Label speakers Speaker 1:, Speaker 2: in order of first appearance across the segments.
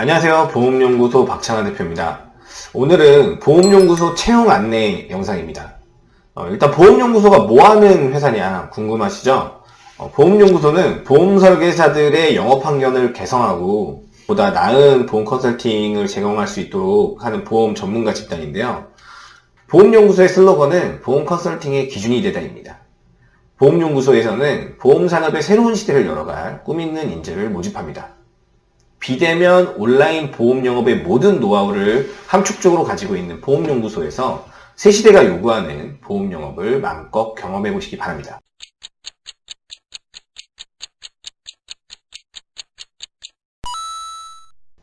Speaker 1: 안녕하세요. 보험연구소 박찬환 대표입니다. 오늘은 보험연구소 채용 안내 영상입니다. 어, 일단 보험연구소가 뭐하는 회사냐 궁금하시죠? 어, 보험연구소는 보험설계사들의 영업 환경을 개성하고 보다 나은 보험 컨설팅을 제공할 수 있도록 하는 보험 전문가 집단인데요. 보험연구소의 슬로건은 보험 컨설팅의 기준이 되다입니다. 보험연구소에서는 보험산업의 새로운 시대를 열어갈 꿈있는 인재를 모집합니다. 비대면 온라인 보험 영업의 모든 노하우를 함축적으로 가지고 있는 보험연구소에서 새 시대가 요구하는 보험 영업을 마음껏 경험해 보시기 바랍니다.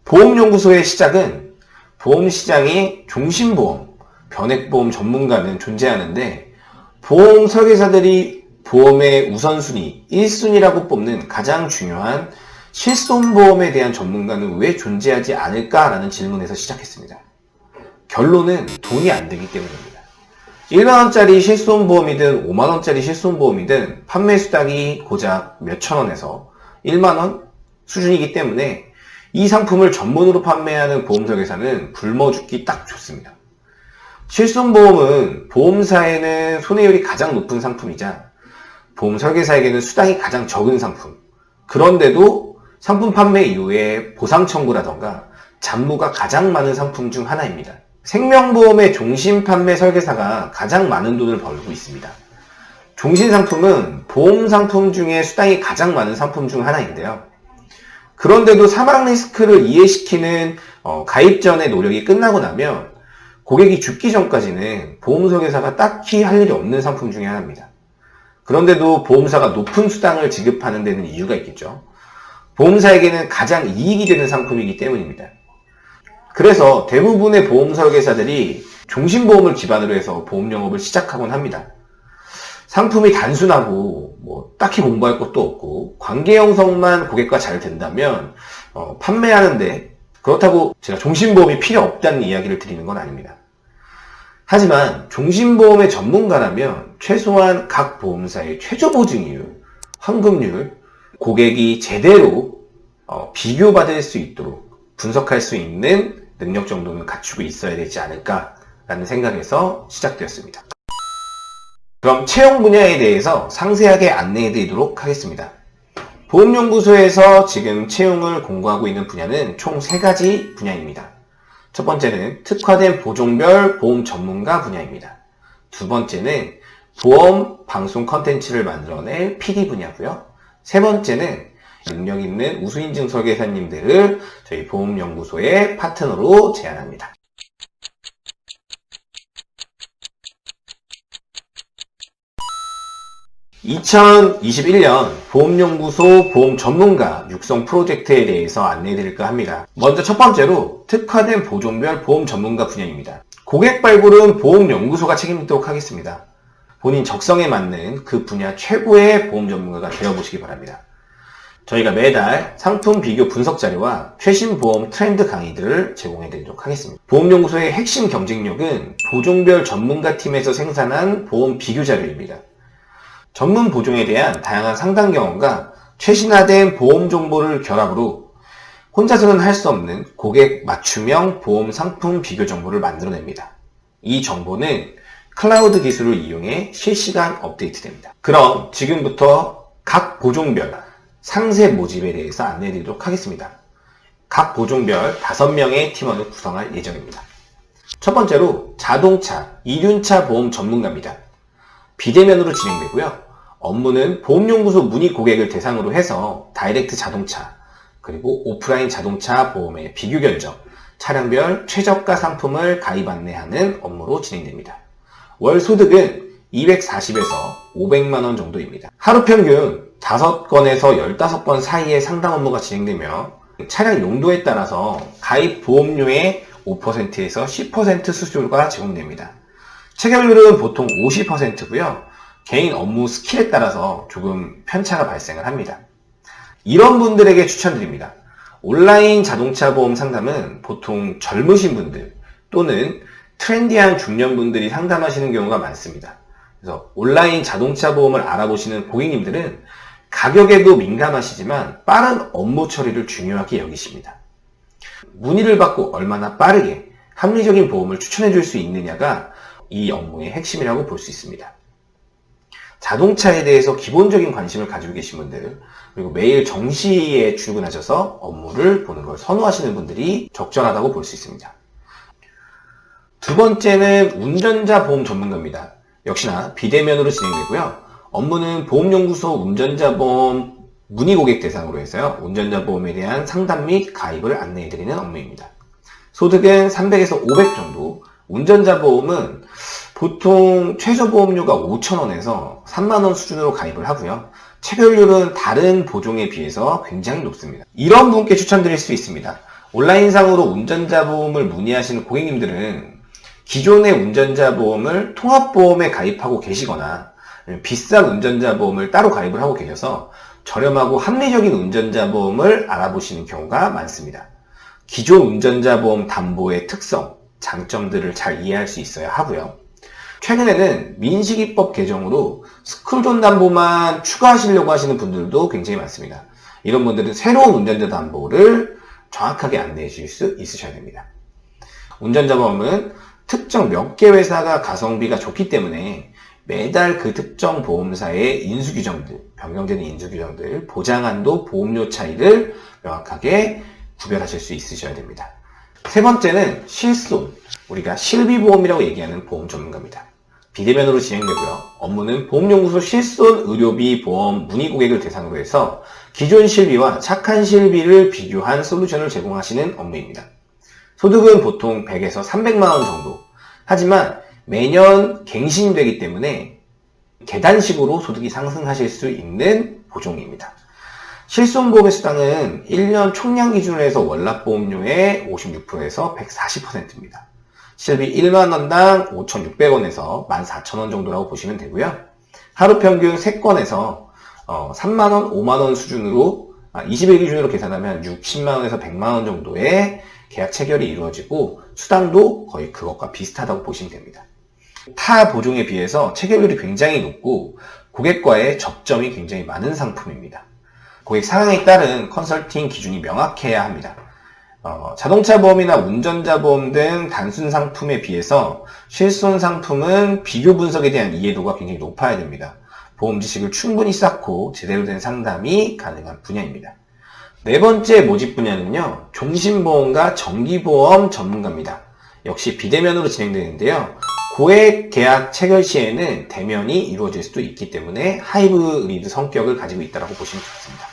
Speaker 1: 보험연구소의 시작은 보험시장의 종신보험, 변액보험 전문가는 존재하는데 보험 설계사들이 보험의 우선순위, 1순위라고 뽑는 가장 중요한 실손보험에 대한 전문가는 왜 존재하지 않을까라는 질문에서 시작했습니다. 결론은 돈이 안 되기 때문입니다. 1만원짜리 실손보험이든 5만원짜리 실손보험이든 판매 수당이 고작 몇천원에서 1만원 수준이기 때문에 이 상품을 전문으로 판매하는 보험설계사는 굶어 죽기 딱 좋습니다. 실손보험은 보험사에는 손해율이 가장 높은 상품이자 보험설계사에게는 수당이 가장 적은 상품 그런데도 상품 판매 이후에 보상 청구라던가 잔무가 가장 많은 상품 중 하나입니다. 생명보험의 종신 판매 설계사가 가장 많은 돈을 벌고 있습니다. 종신 상품은 보험 상품 중에 수당이 가장 많은 상품 중 하나인데요. 그런데도 사망 리스크를 이해시키는 어, 가입 전의 노력이 끝나고 나면 고객이 죽기 전까지는 보험 설계사가 딱히 할 일이 없는 상품 중에 하나입니다. 그런데도 보험사가 높은 수당을 지급하는 데는 이유가 있겠죠. 보험사에게는 가장 이익이 되는 상품이기 때문입니다. 그래서 대부분의 보험 설계사들이 종신보험을 기반으로 해서 보험 영업을 시작하곤 합니다. 상품이 단순하고 뭐 딱히 공부할 것도 없고 관계 형성만 고객과 잘 된다면 어, 판매하는데 그렇다고 제가 종신보험이 필요 없다는 이야기를 드리는 건 아닙니다. 하지만 종신보험의 전문가라면 최소한 각 보험사의 최저 보증이율, 환급률, 고객이 제대로 어, 비교받을 수 있도록 분석할 수 있는 능력 정도는 갖추고 있어야 되지 않을까라는 생각에서 시작되었습니다. 그럼 채용 분야에 대해서 상세하게 안내해 드리도록 하겠습니다. 보험연구소에서 지금 채용을 공고하고 있는 분야는 총 3가지 분야입니다. 첫 번째는 특화된 보종별 보험 전문가 분야입니다. 두 번째는 보험 방송 컨텐츠를 만들어낼 PD 분야고요. 세 번째는 능력 있는 우수인증 설계사님들을 저희 보험연구소의 파트너로 제안합니다. 2021년 보험연구소 보험 전문가 육성 프로젝트에 대해서 안내해 드릴까 합니다. 먼저 첫 번째로 특화된 보종별 보험 전문가 분야입니다. 고객 발굴은 보험연구소가 책임지도록 하겠습니다. 본인 적성에 맞는 그 분야 최고의 보험 전문가가 되어보시기 바랍니다. 저희가 매달 상품 비교 분석 자료와 최신 보험 트렌드 강의들을 제공해 드리도록 하겠습니다. 보험연구소의 핵심 경쟁력은 보종별 전문가 팀에서 생산한 보험 비교 자료입니다. 전문 보종에 대한 다양한 상담 경험과 최신화된 보험 정보를 결합으로 혼자서는 할 수 없는 고객 맞춤형 보험 상품 비교 정보를 만들어냅니다. 이 정보는 클라우드 기술을 이용해 실시간 업데이트됩니다. 그럼 지금부터 각 보종별 상세 모집에 대해서 안내해 드리도록 하겠습니다. 각 보종별 5명의 팀원을 구성할 예정입니다. 첫 번째로 자동차, 이륜차 보험 전문가입니다. 비대면으로 진행되고요. 업무는 보험연구소 문의 고객을 대상으로 해서 다이렉트 자동차, 그리고 오프라인 자동차 보험의 비교 견적, 차량별 최저가 상품을 가입 안내하는 업무로 진행됩니다. 월 소득은 240에서 500만원 정도입니다. 하루 평균 5건에서 15건 사이에 상담 업무가 진행되며 차량 용도에 따라서 가입 보험료의 5%에서 10% 수수료가 제공됩니다. 체결률은 보통 50%고요. 개인 업무 스킬에 따라서 조금 편차가 발생을 합니다. 이런 분들에게 추천드립니다. 온라인 자동차 보험 상담은 보통 젊으신 분들 또는 트렌디한 중년분들이 상담하시는 경우가 많습니다. 그래서 온라인 자동차 보험을 알아보시는 고객님들은 가격에도 민감하시지만 빠른 업무 처리를 중요하게 여기십니다. 문의를 받고 얼마나 빠르게 합리적인 보험을 추천해 줄 수 있느냐가 이 업무의 핵심이라고 볼 수 있습니다. 자동차에 대해서 기본적인 관심을 가지고 계신 분들, 그리고 매일 정시에 출근하셔서 업무를 보는 걸 선호하시는 분들이 적절하다고 볼 수 있습니다. 두 번째는 운전자 보험 전문가입니다. 역시나 비대면으로 진행되고요. 업무는 보험연구소 운전자 보험 문의 고객 대상으로 해서요. 운전자 보험에 대한 상담 및 가입을 안내해드리는 업무입니다. 소득은 300에서 500 정도, 운전자 보험은 보통 최저 보험료가 5,000원에서 3만원 수준으로 가입을 하고요. 체결률은 다른 보종에 비해서 굉장히 높습니다. 이런 분께 추천드릴 수 있습니다. 온라인상으로 운전자 보험을 문의하시는 고객님들은 기존의 운전자 보험을 통합보험에 가입하고 계시거나 비싼 운전자 보험을 따로 가입을 하고 계셔서 저렴하고 합리적인 운전자 보험을 알아보시는 경우가 많습니다. 기존 운전자 보험 담보의 특성, 장점들을 잘 이해할 수 있어야 하고요. 최근에는 민식이법 개정으로 스쿨존 담보만 추가하시려고 하시는 분들도 굉장히 많습니다. 이런 분들은 새로운 운전자 담보를 정확하게 안내해 주실 수 있으셔야 됩니다. 운전자 보험은 특정 몇 개 회사가 가성비가 좋기 때문에 매달 그 특정 보험사의 인수규정들, 변경되는 인수규정들, 보장한도, 보험료 차이를 명확하게 구별하실 수 있으셔야 됩니다. 세 번째는 실손, 우리가 실비보험이라고 얘기하는 보험 전문가입니다. 비대면으로 진행되고요. 업무는 보험연구소 실손 의료비 보험 문의 고객을 대상으로 해서 기존 실비와 착한 실비를 비교한 솔루션을 제공하시는 업무입니다. 소득은 보통 100에서 300만원 정도. 하지만 매년 갱신되기 때문에 계단식으로 소득이 상승하실 수 있는 보종입니다. 실손보험의 수당은 1년 총량 기준으로 해서 월납보험료의 56%에서 140%입니다. 실비 1만원당 5,600원에서 14,000원 정도라고 보시면 되고요. 하루 평균 3건에서 3만원, 5만원 수준으로 20일 아, 기준으로 계산하면 60만원에서 100만원 정도의 계약 체결이 이루어지고 수당도 거의 그것과 비슷하다고 보시면 됩니다. 타 보종에 비해서 체결률이 굉장히 높고 고객과의 접점이 굉장히 많은 상품입니다. 고객 상황에 따른 컨설팅 기준이 명확해야 합니다. 어, 자동차 보험이나 운전자 보험 등 단순 상품에 비해서 실손 상품은 비교 분석에 대한 이해도가 굉장히 높아야 됩니다. 보험 지식을 충분히 쌓고 제대로 된 상담이 가능한 분야입니다. 네 번째 모집 분야는요, 종신보험과 정기보험 전문가입니다. 역시 비대면으로 진행되는데요. 고액 계약 체결 시에는 대면이 이루어질 수도 있기 때문에 하이브리드 성격을 가지고 있다고 보시면 좋습니다.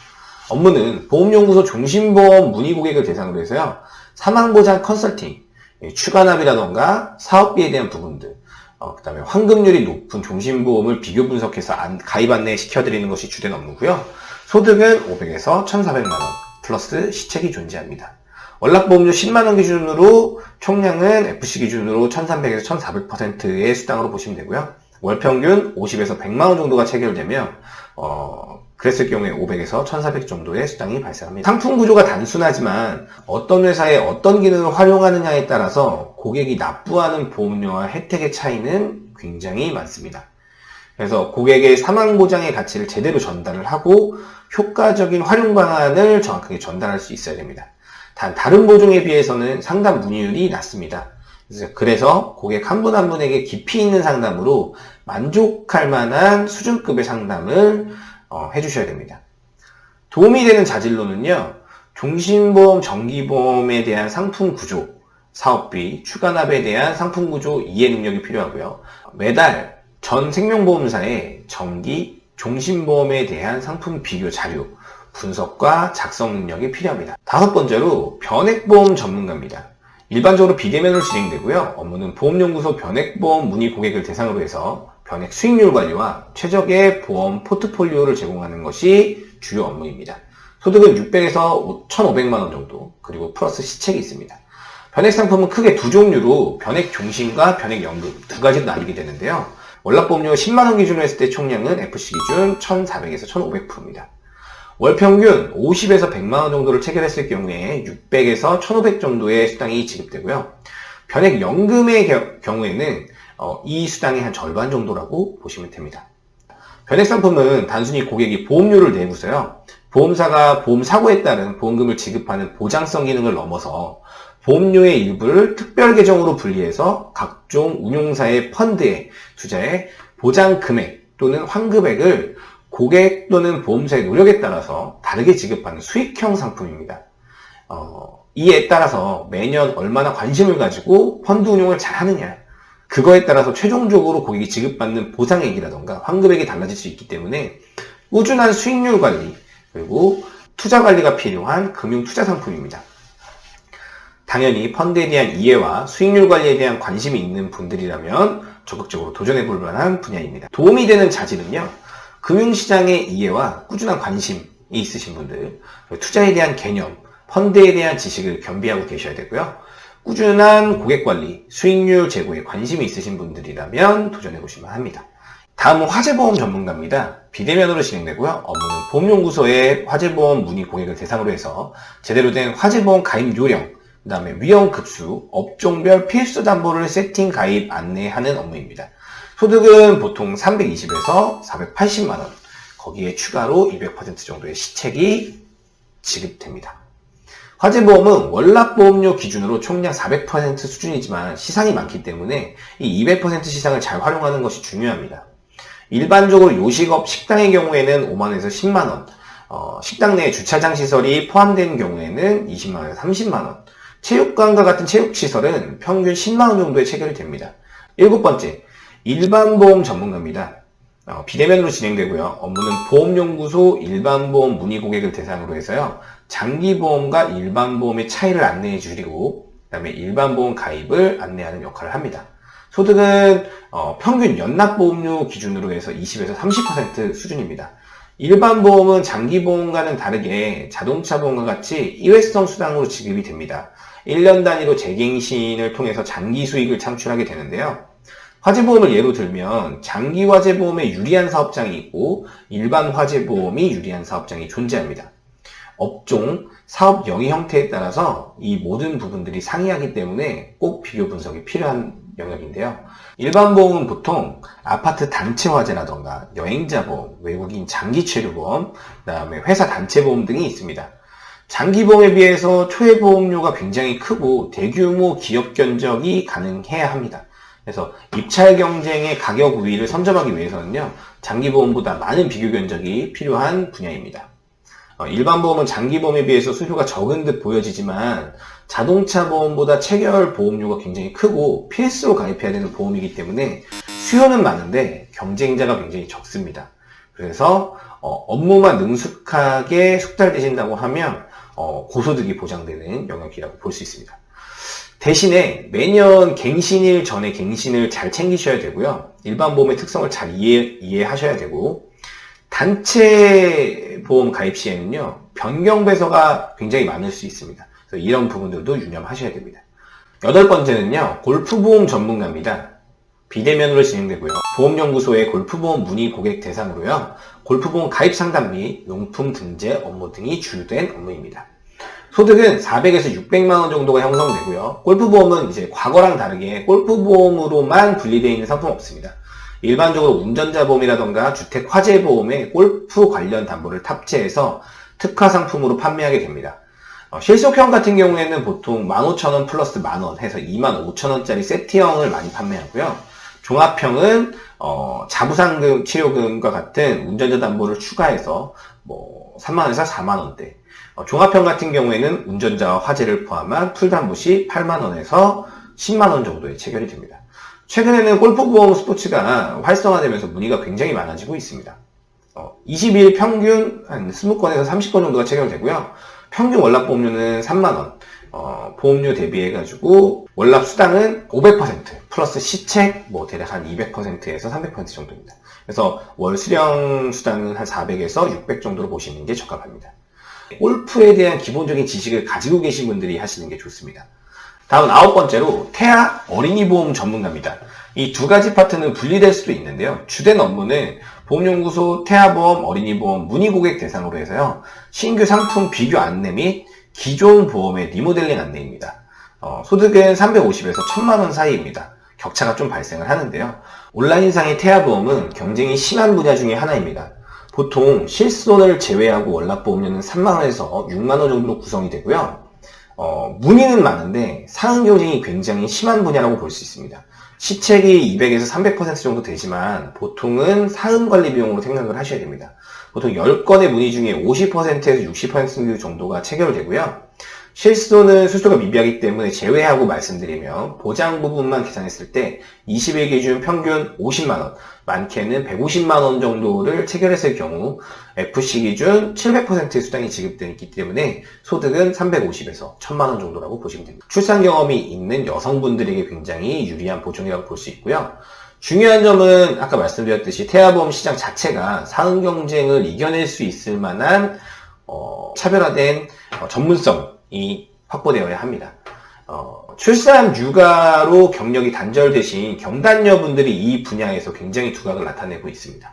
Speaker 1: 업무는 보험연구소 종신보험 문의 고객을 대상으로 해서요. 사망보장 컨설팅, 예, 추가납이라던가 사업비에 대한 부분들, 어, 그 다음에 환급률이 높은 종신보험을 비교 분석해서 안, 가입 안내 시켜드리는 것이 주된 업무고요. 소득은 500에서 1,400만원 플러스 시책이 존재합니다. 월납보험료 10만원 기준으로 총량은 FC 기준으로 1300에서 1400%의 수당으로 보시면 되고요. 월평균 50에서 100만원 정도가 체결되면 어, 그랬을 경우에 500에서 1400 정도의 수당이 발생합니다. 상품 구조가 단순하지만 어떤 회사에 어떤 기능을 활용하느냐에 따라서 고객이 납부하는 보험료와 혜택의 차이는 굉장히 많습니다. 그래서 고객의 사망 보장의 가치를 제대로 전달을 하고 효과적인 활용 방안을 정확하게 전달할 수 있어야 됩니다. 단 다른 보종에 비해서는 상담 문의율이 낮습니다. 그래서 고객 한분한 분에게 깊이 있는 상담으로 만족할 만한 수준급의 상담을 어, 해주셔야 됩니다. 도움이 되는 자질로는요, 종신보험, 정기보험에 대한 상품 구조, 사업비, 추가납에 대한 상품 구조 이해 능력이 필요하고요. 매달 전 생명보험사의 정기, 종신보험에 대한 상품 비교 자료, 분석과 작성 능력이 필요합니다. 다섯 번째로 변액보험 전문가입니다. 일반적으로 비대면으로 진행되고요. 업무는 보험연구소 변액보험 문의 고객을 대상으로 해서 변액 수익률 관리와 최적의 보험 포트폴리오를 제공하는 것이 주요 업무입니다. 소득은 600에서 1,500만원 정도, 그리고 플러스 시책이 있습니다. 변액 상품은 크게 두 종류로 변액 종신과 변액 연금 두 가지로 나뉘게 되는데요. 월납보험료 10만원 기준으로 했을 때 총량은 FC 기준 1,400에서 1,500%입니다. 월 평균 50에서 100만원 정도를 체결했을 경우에 600에서 1500 정도의 수당이 지급되고요. 변액 연금의 경우에는 어, 이 수당의 한 절반 정도라고 보시면 됩니다. 변액 상품은 단순히 고객이 보험료를 내고서요. 보험사가 보험 사고에 따른 보험금을 지급하는 보장성 기능을 넘어서 보험료의 일부를 특별 계정으로 분리해서 각종 운용사의 펀드에 투자해 보장 금액 또는 환급액을 고객 또는 보험사의 노력에 따라서 다르게 지급하는 수익형 상품입니다. 어, 이에 따라서 매년 얼마나 관심을 가지고 펀드 운용을 잘 하느냐 그거에 따라서 최종적으로 고객이 지급받는 보상액이라던가 환급액이 달라질 수 있기 때문에 꾸준한 수익률 관리 그리고 투자 관리가 필요한 금융 투자 상품입니다. 당연히 펀드에 대한 이해와 수익률 관리에 대한 관심이 있는 분들이라면 적극적으로 도전해 볼 만한 분야입니다. 도움이 되는 자질은요. 금융시장의 이해와 꾸준한 관심이 있으신 분들, 투자에 대한 개념, 펀드에 대한 지식을 겸비하고 계셔야 되고요. 꾸준한 고객관리, 수익률 제고에 관심이 있으신 분들이라면 도전해 보시면 합니다. 다음은 화재보험 전문가입니다. 비대면으로 진행되고요. 업무는 보험연구소의 화재보험 문의 고객을 대상으로 해서 제대로 된 화재보험 가입 요령, 그 다음에 위험급수, 업종별 필수 담보를 세팅 가입 안내하는 업무입니다. 소득은 보통 320에서 480만원, 거기에 추가로 200% 정도의 시책이 지급됩니다. 화재보험은 월납보험료 기준으로 총량 400% 수준이지만 시상이 많기 때문에 이 200% 시상을 잘 활용하는 것이 중요합니다. 일반적으로 요식업 식당의 경우에는 5만원에서 10만원, 어, 식당 내 주차장 시설이 포함된 경우에는 20만원에서 30만원, 체육관과 같은 체육시설은 평균 10만원 정도에 체결이 됩니다. 일곱 번째, 일반보험 전문가입니다. 어, 비대면으로 진행되고요. 업무는 보험연구소 일반보험 문의 고객을 대상으로 해서요. 장기보험과 일반보험의 차이를 안내해 주리고 그 다음에 일반보험 가입을 안내하는 역할을 합니다. 소득은 어, 평균 연납보험료 기준으로 해서 20에서 30% 수준입니다. 일반 보험은 장기 보험과는 다르게 자동차 보험과 같이 일회성 수당으로 지급이 됩니다. 1년 단위로 재갱신을 통해서 장기 수익을 창출하게 되는데요. 화재보험을 예로 들면 장기 화재보험에 유리한 사업장이 있고 일반 화재보험이 유리한 사업장이 존재합니다. 업종, 사업 영위 형태에 따라서 이 모든 부분들이 상이하기 때문에 꼭 비교 분석이 필요한 영역인데요. 일반 보험은 보통 아파트 단체 화재라던가 여행자 보험, 외국인 장기 치료 보험, 그 다음에 회사 단체 보험 등이 있습니다. 장기 보험에 비해서 초회 보험료가 굉장히 크고 대규모 기업 견적이 가능해야 합니다. 그래서 입찰 경쟁의 가격 우위를 선점하기 위해서는요, 장기 보험보다 많은 비교 견적이 필요한 분야입니다. 어, 일반 보험은 장기 보험에 비해서 수수료가 적은 듯 보여지지만 자동차 보험보다 체결 보험료가 굉장히 크고 필수로 가입해야 되는 보험이기 때문에 수요는 많은데 경쟁자가 굉장히 적습니다. 그래서 어, 업무만 능숙하게 숙달되신다고 하면 어, 고소득이 보장되는 영역이라고 볼 수 있습니다. 대신에 매년 갱신일 전에 갱신을 잘 챙기셔야 되고요. 일반 보험의 특성을 잘 이해, 이해하셔야 되고 단체 보험 가입 시에는요 변경 배서가 굉장히 많을 수 있습니다. 그래서 이런 부분들도 유념하셔야 됩니다. 여덟 번째는요 골프 보험 전문가입니다. 비대면으로 진행되고요. 보험연구소의 골프보험 문의 고객 대상으로요. 골프보험 가입 상담 및 용품 등재 업무 등이 주된 업무입니다. 소득은 400에서 600만 원 정도가 형성되고요. 골프보험은 이제 과거랑 다르게 골프보험으로만 분리되어 있는 상품 없습니다. 일반적으로 운전자 보험이라던가 주택 화재 보험에 골프 관련 담보를 탑재해서 특화 상품으로 판매하게 됩니다. 어, 실속형 같은 경우에는 보통 15,000원 플러스 만원 해서 25,000원짜리 세트형을 많이 판매하고요. 종합형은 어, 자부상금 치료금과 같은 운전자 담보를 추가해서 뭐 3만원에서 4만원대 어, 종합형 같은 경우에는 운전자와 화재를 포함한 풀담보 시 8만원에서 10만원 정도에 체결이 됩니다. 최근에는 골프보험 스포츠가 활성화되면서 문의가 굉장히 많아지고 있습니다. 어, 20일 평균 한 20건에서 30건 정도가 체결되고요. 평균 월납보험료는 3만원, 어, 보험료 대비해가지고 월납 수당은 500% 플러스 시책 뭐 대략 한 200%에서 300% 정도입니다. 그래서 월 수령 수당은 한 400에서 600 정도로 보시는 게 적합합니다. 골프에 대한 기본적인 지식을 가지고 계신 분들이 하시는 게 좋습니다. 다음 아홉 번째로 태아 어린이 보험 전문가입니다. 이 두 가지 파트는 분리될 수도 있는데요. 주된 업무는 보험연구소 태아보험 어린이보험 문의고객 대상으로 해서요. 신규 상품 비교 안내 및 기존 보험의 리모델링 안내입니다. 어, 소득은 350에서 1000만원 사이입니다. 격차가 좀 발생을 하는데요. 온라인상의 태아보험은 경쟁이 심한 분야 중에 하나입니다. 보통 실손을 제외하고 월납보험료는 3만원에서 6만원 정도로 구성이 되고요. 어, 문의는 많은데 상응 경쟁이 굉장히 심한 분야라고 볼 수 있습니다. 시책이 200에서 300% 정도 되지만 보통은 사은 관리 비용으로 생각을 하셔야 됩니다. 보통 10건의 문의 중에 50%에서 60% 정도가 체결되고요. 실손은 수수가 미비하기 때문에 제외하고 말씀드리면 보장 부분만 계산했을 때 20일 기준 평균 50만원, 많게는 150만원 정도를 체결했을 경우 FC 기준 700%의 수당이 지급되기 때문에 소득은 350에서 1000만원 정도라고 보시면 됩니다. 출산 경험이 있는 여성분들에게 굉장히 유리한 보존이라고 볼 수 있고요. 중요한 점은 아까 말씀드렸듯이 태아보험 시장 자체가 사응 경쟁을 이겨낼 수 있을 만한 어, 차별화된 어, 전문성이 확보되어야 합니다. 어, 출산 육아로 경력이 단절되신 경단녀분들이 이 분야에서 굉장히 두각을 나타내고 있습니다.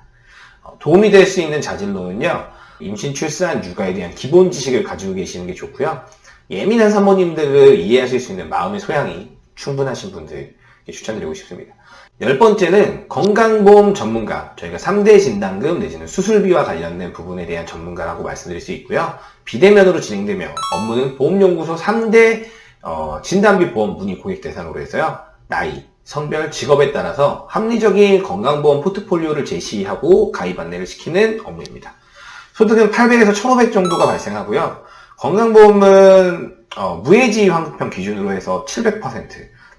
Speaker 1: 어, 도움이 될 수 있는 자질로는요, 임신, 출산, 육아에 대한 기본 지식을 가지고 계시는 게 좋고요. 예민한 사모님들을 이해하실 수 있는 마음의 소양이 충분하신 분들 추천드리고 싶습니다. 열 번째는 건강보험 전문가, 저희가 3대 진단금 내지는 수술비와 관련된 부분에 대한 전문가라고 말씀드릴 수 있고요. 비대면으로 진행되며 업무는 보험연구소 3대 어, 진단비 보험 문의 고객 대상으로 해서요. 나이, 성별, 직업에 따라서 합리적인 건강보험 포트폴리오를 제시하고 가입 안내를 시키는 업무입니다. 소득은 800에서 1500 정도가 발생하고요. 건강보험은 어, 무해지 환급형 기준으로 해서 700%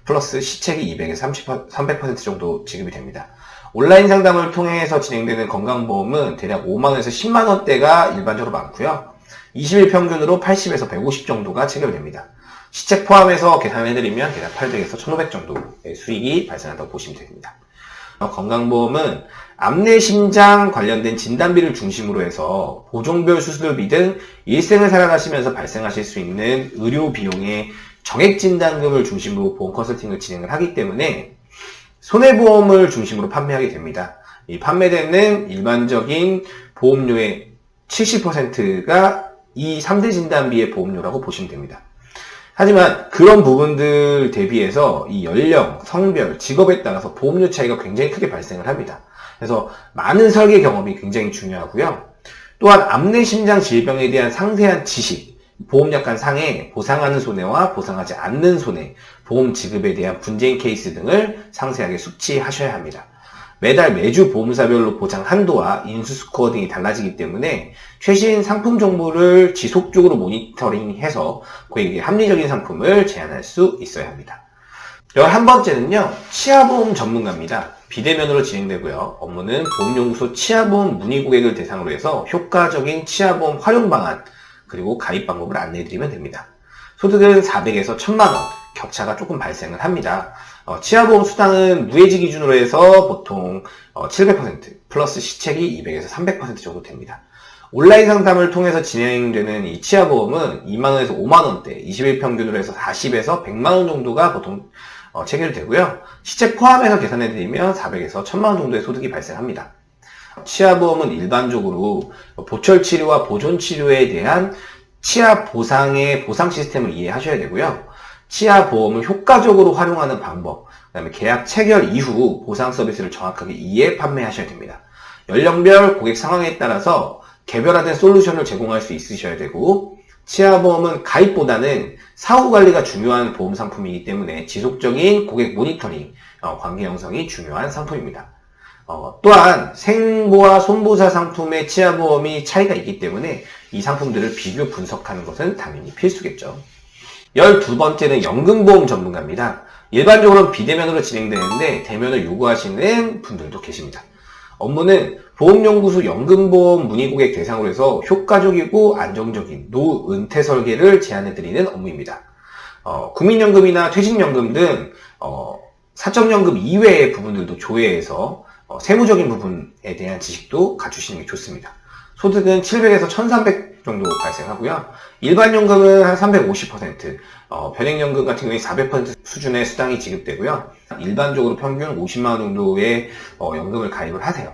Speaker 1: 플러스 시책이 200에서 30, 300% 정도 지급이 됩니다. 온라인 상담을 통해서 진행되는 건강보험은 대략 5만원에서 10만원대가 일반적으로 많고요. 20일 평균으로 80에서 150 정도가 체결됩니다. 시책 포함해서 계산해드리면 대략 800에서 1500 정도의 수익이 발생한다고 보시면 됩니다. 건강보험은 암내심장 관련된 진단비를 중심으로 해서 보종별 수술비 등 일생을 살아가시면서 발생하실 수 있는 의료 비용의 정액진단금을 중심으로 보험 컨설팅을 진행을 하기 때문에 손해보험을 중심으로 판매하게 됩니다. 이 판매되는 일반적인 보험료의 70%가 이 3대 진단비의 보험료라고 보시면 됩니다. 하지만 그런 부분들 대비해서 이 연령, 성별, 직업에 따라서 보험료 차이가 굉장히 크게 발생을 합니다. 그래서 많은 설계 경험이 굉장히 중요하고요. 또한 암내 심장 질병에 대한 상세한 지식, 보험약관 상에 보상하는 손해와 보상하지 않는 손해, 보험 지급에 대한 분쟁 케이스 등을 상세하게 숙지하셔야 합니다. 매달 매주 보험사별로 보장 한도와 인수 스코어 등이 달라지기 때문에 최신 상품 정보를 지속적으로 모니터링해서 고객에게 합리적인 상품을 제안할 수 있어야 합니다. 11번째는요, 치아보험 전문가입니다. 비대면으로 진행되고요. 업무는 보험연구소 치아보험 문의 고객을 대상으로 해서 효과적인 치아보험 활용 방안, 그리고 가입 방법을 안내해드리면 됩니다. 소득은 400에서 1000만원, 격차가 조금 발생을 합니다. 어, 치아보험 수당은 무해지 기준으로 해서 보통 어, 700% 플러스 시책이 200에서 300% 정도 됩니다. 온라인 상담을 통해서 진행되는 이 치아보험은 2만원에서 5만원대, 20일 평균으로 해서 40에서 100만원 정도가 보통 어, 체결되고요. 시책 포함해서 계산해드리면 400에서 1000만원 정도의 소득이 발생합니다. 치아보험은 일반적으로 보철 치료와 보존 치료에 대한 치아 보상의 보상 시스템을 이해하셔야 되고요. 치아 보험을 효과적으로 활용하는 방법, 그 다음에 계약 체결 이후 보상 서비스를 정확하게 이해 판매하셔야 됩니다. 연령별 고객 상황에 따라서 개별화된 솔루션을 제공할 수 있으셔야 되고 치아보험은 가입보다는 사후 관리가 중요한 보험 상품이기 때문에 지속적인 고객 모니터링, 어, 관계 형성이 중요한 상품입니다. 어, 또한 생보와 손보사 상품의 치아보험이 차이가 있기 때문에 이 상품들을 비교 분석하는 것은 당연히 필수겠죠. 12번째는 연금보험 전문가입니다. 일반적으로 비대면으로 진행되는데 대면을 요구하시는 분들도 계십니다. 업무는 보험연구소 연금보험 문의고객 대상으로 해서 효과적이고 안정적인 노은퇴 설계를 제안해드리는 업무입니다. 어, 국민연금이나 퇴직연금 등 어, 사적연금 이외의 부분들도 조회해서 어, 세무적인 부분에 대한 지식도 갖추시는 게 좋습니다. 소득은 700에서 1300 정도 발생하고요. 일반연금은 한 350%, 어, 변액연금 같은 경우에 400% 수준의 수당이 지급되고요. 일반적으로 평균 50만원 정도의 어, 연금을 가입을 하세요.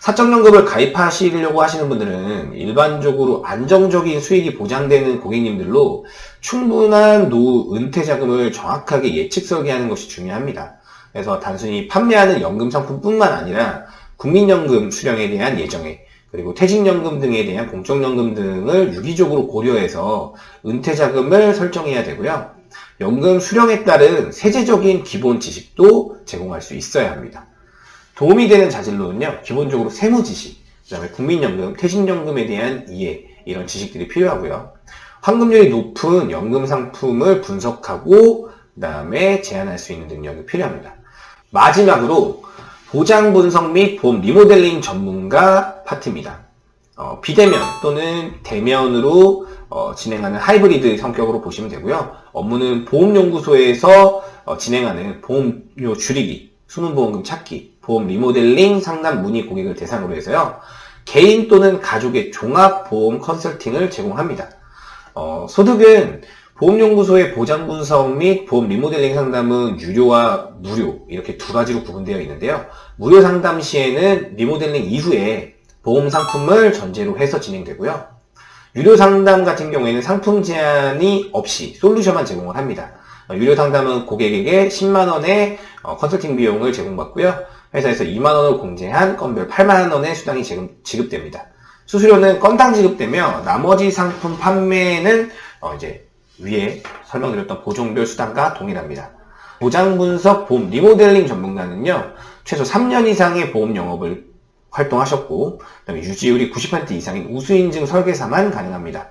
Speaker 1: 사적연금을 가입하시려고 하시는 분들은 일반적으로 안정적인 수익이 보장되는 고객님들로 충분한 노후 은퇴 자금을 정확하게 예측 설계하는 것이 중요합니다. 그래서 단순히 판매하는 연금 상품뿐만 아니라 국민연금 수령에 대한 예정에 그리고 퇴직연금 등에 대한 공적연금 등을 유기적으로 고려해서 은퇴자금을 설정해야 되고요. 연금 수령에 따른 세제적인 기본 지식도 제공할 수 있어야 합니다. 도움이 되는 자질로는요, 기본적으로 세무 지식, 그 다음에 국민연금, 퇴직연금에 대한 이해, 이런 지식들이 필요하고요. 환급률이 높은 연금 상품을 분석하고, 그 다음에 제안할 수 있는 능력이 필요합니다. 마지막으로, 보장 분석 및 보험 리모델링 전문가 파트입니다. 어, 비대면 또는 대면으로 어, 진행하는 하이브리드 성격으로 보시면 되고요. 업무는 보험연구소에서 어, 진행하는 보험료 줄이기, 수능보험금 찾기, 보험 리모델링 상담 문의 고객을 대상으로 해서요. 개인 또는 가족의 종합보험 컨설팅을 제공합니다. 어, 소득은 보험연구소의 보장 분석 및 보험 리모델링 상담은 유료와 무료 이렇게 두 가지로 구분되어 있는데요. 무료 상담 시에는 리모델링 이후에 보험 상품을 전제로 해서 진행되고요. 유료 상담 같은 경우에는 상품 제한이 없이 솔루션만 제공을 합니다. 어, 유료 상담은 고객에게 10만원의 어, 컨설팅 비용을 제공받고요. 회사에서 2만원을 공제한 건별 8만원의 수당이 지급됩니다. 수수료는 건당 지급되며 나머지 상품 판매는 어 이제 위에 설명드렸던 보종별 수당과 동일합니다. 보장 분석 보험 리모델링 전문가는요, 최소 3년 이상의 보험 영업을 활동하셨고, 그다음에 유지율이 90% 이상인 우수인증 설계사만 가능합니다.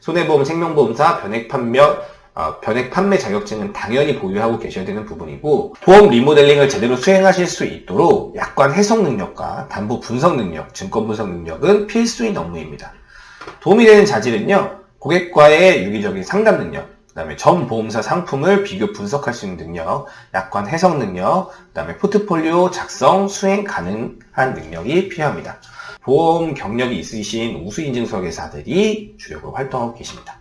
Speaker 1: 손해보험, 생명보험사, 변액 판매, 어, 변액 판매 자격증은 당연히 보유하고 계셔야 되는 부분이고 보험 리모델링을 제대로 수행하실 수 있도록 약관 해석 능력과 담보 분석 능력, 증권 분석 능력은 필수인 업무입니다. 도움이 되는 자질은요. 고객과의 유기적인 상담 능력, 그 다음에 전 보험사 상품을 비교 분석할 수 있는 능력, 약관 해석 능력, 그 다음에 포트폴리오 작성, 수행 가능한 능력이 필요합니다. 보험 경력이 있으신 우수인증설계사들이 주력으로 활동하고 계십니다.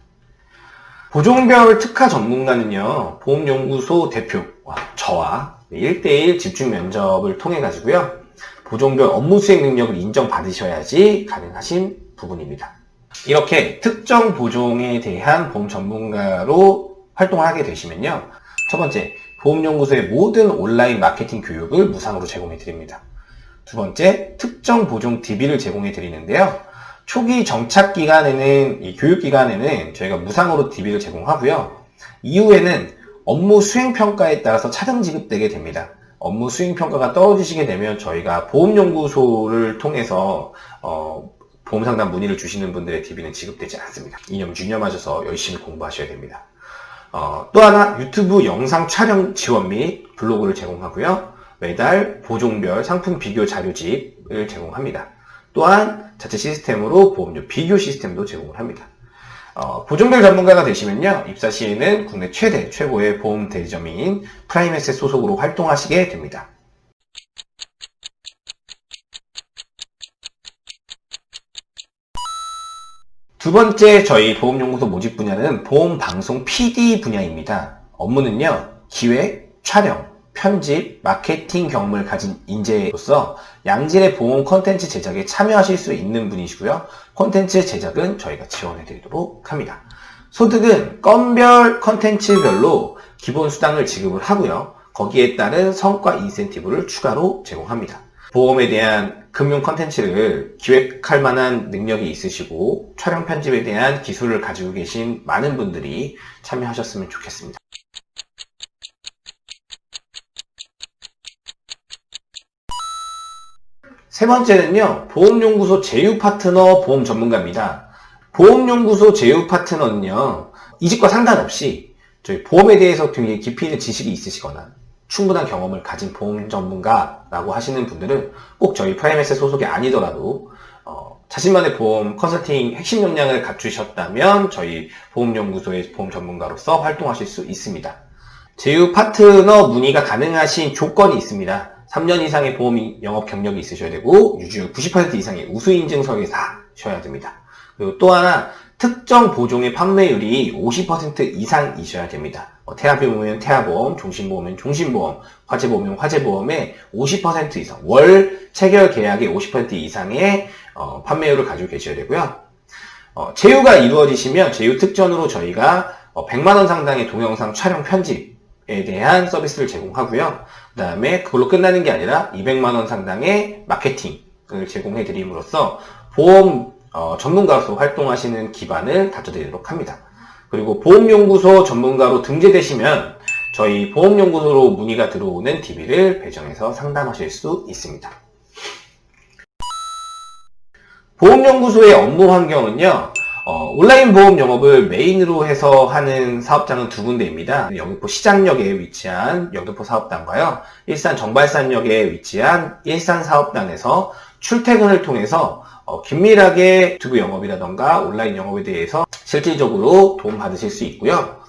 Speaker 1: 보종별 특화 전문가는요, 보험연구소 대표와 저와 1대1 집중 면접을 통해 가지고요, 보종별 업무 수행 능력을 인정받으셔야지 가능하신 부분입니다. 이렇게 특정 보종에 대한 보험 전문가로 활동을 하게 되시면요. 첫 번째, 보험연구소의 모든 온라인 마케팅 교육을 무상으로 제공해 드립니다. 두 번째, 특정 보종 DB를 제공해 드리는데요. 초기 정착 기간에는, 이 교육 기간에는 저희가 무상으로 DB를 제공하고요. 이후에는 업무 수행 평가에 따라서 차등 지급되게 됩니다. 업무 수행 평가가 떨어지시게 되면 저희가 보험연구소를 통해서 어, 보험상담 문의를 주시는 분들의 DB는 지급되지 않습니다. 이념 유념하셔서 열심히 공부하셔야 됩니다. 어, 또 하나 유튜브 영상 촬영 지원 및 블로그를 제공하고요. 매달 보종별 상품 비교 자료집을 제공합니다. 또한 자체 시스템으로 보험료 비교 시스템도 제공을 합니다. 어, 보종별 전문가가 되시면요. 입사 시에는 국내 최대, 최고의 보험 대리점인 프라임에셋 소속으로 활동하시게 됩니다. 두 번째 저희 보험연구소 모집 분야는 보험방송 PD 분야입니다. 업무는요, 기획, 촬영, 편집, 마케팅 경험을 가진 인재로서 양질의 보험 컨텐츠 제작에 참여하실 수 있는 분이시고요. 컨텐츠 제작은 저희가 지원해 드리도록 합니다. 소득은 건별 컨텐츠별로 기본 수당을 지급을 하고요. 거기에 따른 성과 인센티브를 추가로 제공합니다. 보험에 대한 금융 컨텐츠를 기획할 만한 능력이 있으시고 촬영 편집에 대한 기술을 가지고 계신 많은 분들이 참여하셨으면 좋겠습니다. 세 번째는요, 보험연구소 제휴 파트너 보험 전문가입니다. 보험연구소 제휴 파트너는요, 이직과 상관없이 저희 보험에 대해서 굉장히 깊이 있는 지식이 있으시거나 충분한 경험을 가진 보험 전문가라고 하시는 분들은 꼭 저희 프라임에셋 소속이 아니더라도 어, 자신만의 보험 컨설팅 핵심 역량을 갖추셨다면 저희 보험연구소의 보험 전문가로서 활동하실 수 있습니다. 제휴 파트너 문의가 가능하신 조건이 있습니다. 3년 이상의 보험 영업 경력이 있으셔야 되고 유지율 90% 이상의 우수인증 설계사셔야 됩니다. 그리고 또 하나 특정 보종의 판매율이 50% 이상이셔야 됩니다. 어, 태아보험이면 태아보험, 종신보험이면 종신보험, 화재보험이면 화재보험의 50% 이상, 월 체결 계약의 50% 이상의 어, 판매율을 가지고 계셔야 되고요. 어, 제휴가 이루어지시면 제휴 특전으로 저희가 100만원 어, 상당의 동영상 촬영 편집에 대한 서비스를 제공하고요. 그 다음에 그걸로 끝나는 게 아니라 200만원 상당의 마케팅을 제공해 드림으로써 보험 어, 전문가로서 활동하시는 기반을 다져드리도록 합니다. 그리고 보험연구소 전문가로 등재되시면 저희 보험연구소로 문의가 들어오는 DB를 배정해서 상담하실 수 있습니다. 보험연구소의 업무 환경은요, 어, 온라인 보험 영업을 메인으로 해서 하는 사업장은 두 군데입니다. 영등포 시장역에 위치한 영등포 사업단과요, 일산 정발산역에 위치한 일산 사업단에서 출퇴근을 통해서 어, 긴밀하게 유튜브 영업이라던가 온라인 영업에 대해서 실질적으로 도움받으실 수 있고요.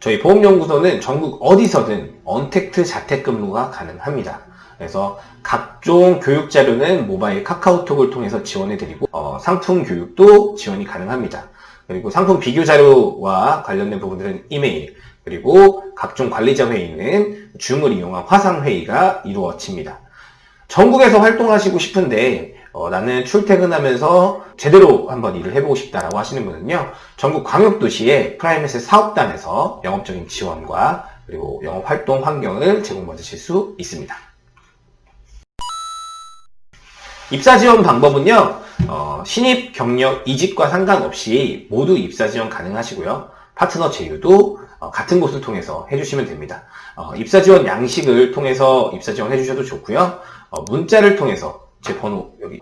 Speaker 1: 저희 보험연구소는 전국 어디서든 언택트 자택근무가 가능합니다. 그래서 각종 교육 자료는 모바일 카카오톡을 통해서 지원해드리고 어, 상품 교육도 지원이 가능합니다. 그리고 상품 비교 자료와 관련된 부분들은 이메일 그리고 각종 관리자 회의는 줌을 이용한 화상 회의가 이루어집니다. 전국에서 활동하시고 싶은데 어, 나는 출퇴근하면서 제대로 한번 일을 해보고 싶다라고 하시는 분은요 전국 광역도시의 프라임에셋 사업단에서 영업적인 지원과 그리고 영업 활동 환경을 제공받으실 수 있습니다. 입사 지원 방법은요, 어, 신입, 경력, 이직과 상관없이 모두 입사 지원 가능하시고요. 파트너 제휴도 어, 같은 곳을 통해서 해주시면 됩니다. 어, 입사 지원 양식을 통해서 입사 지원 해주셔도 좋고요. 어, 문자를 통해서 제 번호 여기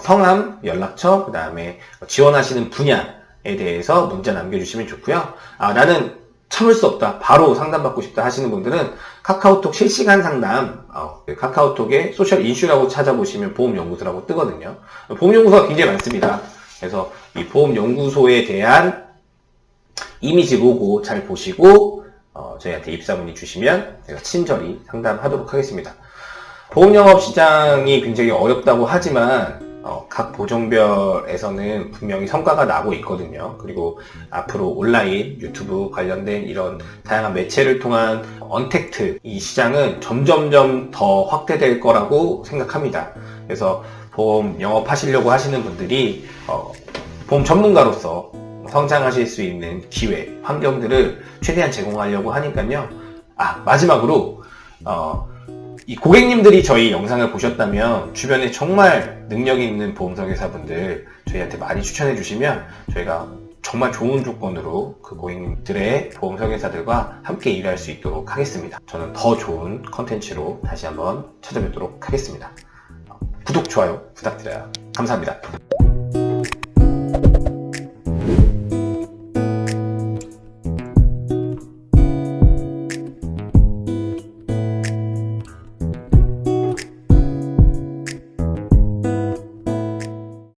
Speaker 1: 성함, 연락처, 그 다음에 지원하시는 분야에 대해서 문자 남겨주시면 좋고요. 아, 나는 참을 수 없다. 바로 상담받고 싶다 하시는 분들은 카카오톡 실시간 상담, 어, 그 카카오톡에 소셜 인슈라고 찾아보시면 보험연구소라고 뜨거든요. 보험연구소가 굉장히 많습니다. 그래서 이 보험연구소에 대한 이미지 로고 잘 보시고 어, 저희한테 입사 문의 주시면 제가 친절히 상담하도록 하겠습니다. 보험영업 시장이 굉장히 어렵다고 하지만 어, 각 보종별에서는 분명히 성과가 나고 있거든요. 그리고 앞으로 온라인, 유튜브 관련된 이런 다양한 매체를 통한 언택트 이 시장은 점점점 더 확대될 거라고 생각합니다. 그래서 보험 영업하시려고 하시는 분들이 어, 보험 전문가로서 성장하실 수 있는 기회, 환경들을 최대한 제공하려고 하니까요. 아 마지막으로 어, 이 고객님들이 저희 영상을 보셨다면 주변에 정말 능력 있는 보험설계사분들 저희한테 많이 추천해 주시면 저희가 정말 좋은 조건으로 그 고객님들의 보험설계사들과 함께 일할 수 있도록 하겠습니다. 저는 더 좋은 컨텐츠로 다시 한번 찾아뵙도록 하겠습니다. 구독, 좋아요 부탁드려요. 감사합니다.